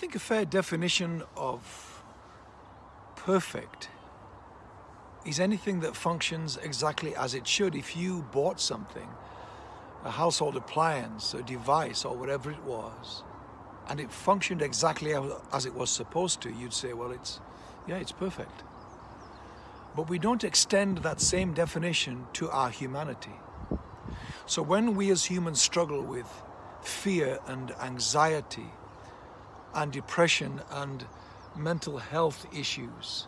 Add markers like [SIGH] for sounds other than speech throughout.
think a fair definition of perfect is anything that functions exactly as it should. If you bought something, a household appliance, a device, or whatever it was, and it functioned exactly as it was supposed to, you'd say, well, it's, yeah, it's perfect. But we don't extend that same definition to our humanity. So when we as humans struggle with fear and anxiety and depression and mental health issues,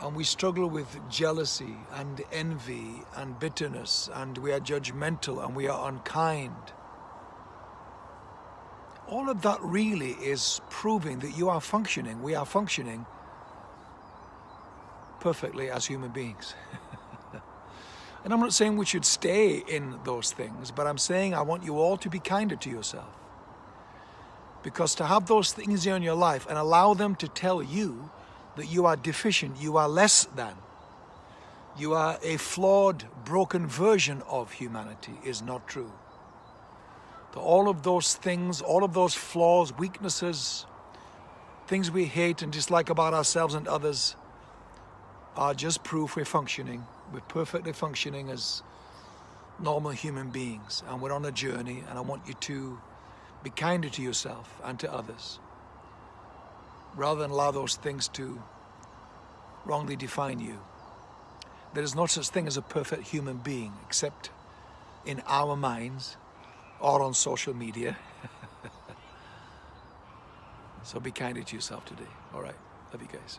and we struggle with jealousy and envy and bitterness and we are judgmental and we are unkind. All of that really is proving that you are functioning, we are functioning perfectly as human beings. [LAUGHS] and I'm not saying we should stay in those things, but I'm saying I want you all to be kinder to yourself. Because to have those things in your life and allow them to tell you that you are deficient, you are less than, you are a flawed, broken version of humanity is not true. That all of those things, all of those flaws, weaknesses, things we hate and dislike about ourselves and others are just proof we're functioning. We're perfectly functioning as normal human beings and we're on a journey and I want you to be kinder to yourself and to others rather than allow those things to wrongly define you. There is no such thing as a perfect human being except in our minds or on social media. [LAUGHS] so be kinder to yourself today. All right. Love you guys.